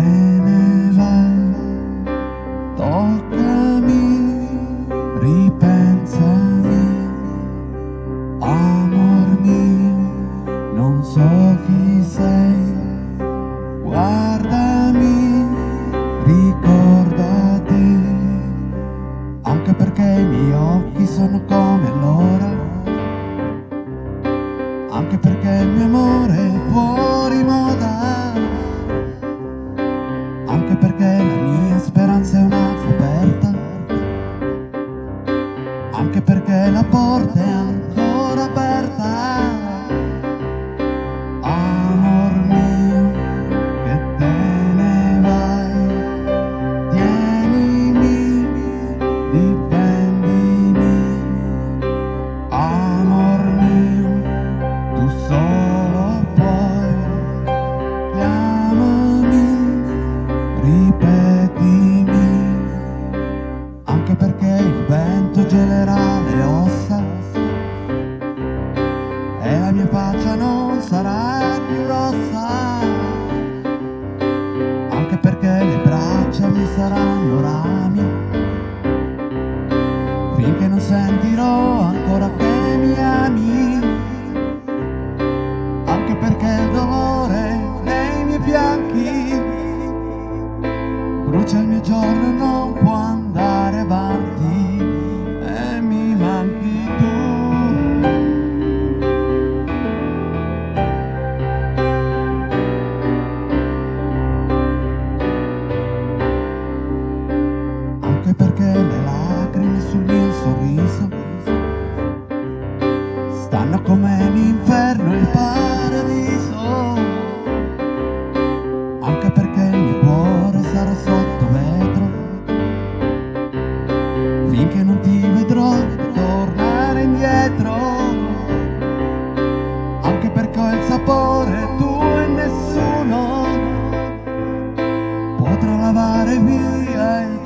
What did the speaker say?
time faccia non sarà più rossa, anche perché le braccia mi saranno rami, finché non sentirò ancora che mi ami, anche perché il dolore nei miei fianchi brucia il mio giorno e non può andare avanti come l'inferno e il paradiso. Anche perché il mio cuore sarà sotto vetro. Finché non ti vedrò tornare indietro. Anche perché ho il sapore tuo e nessuno potrà lavare via il